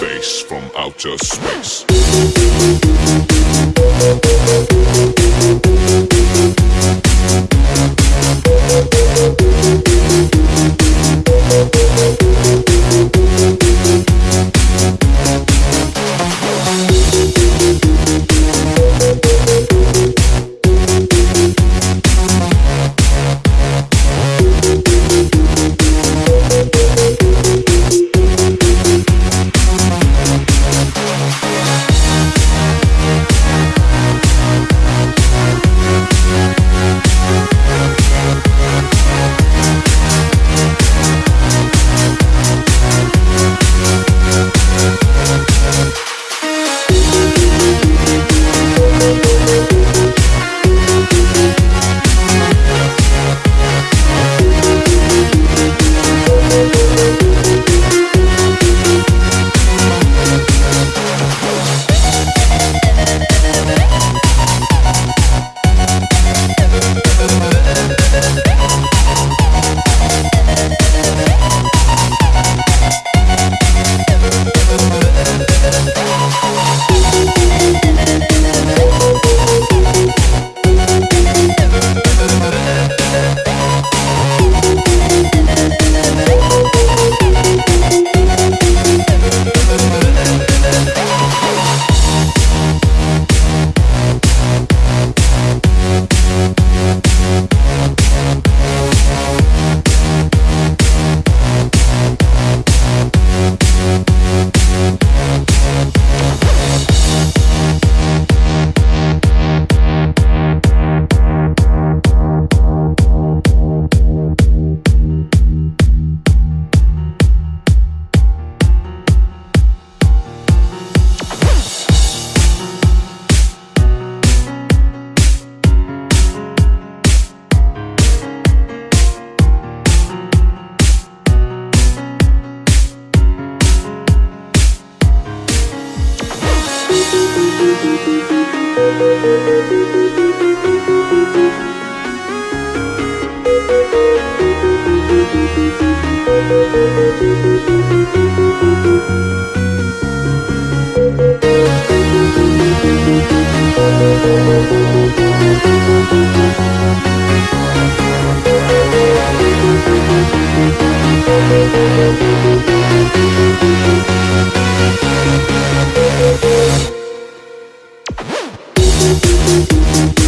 Base from outer space from outer space. Thank Thank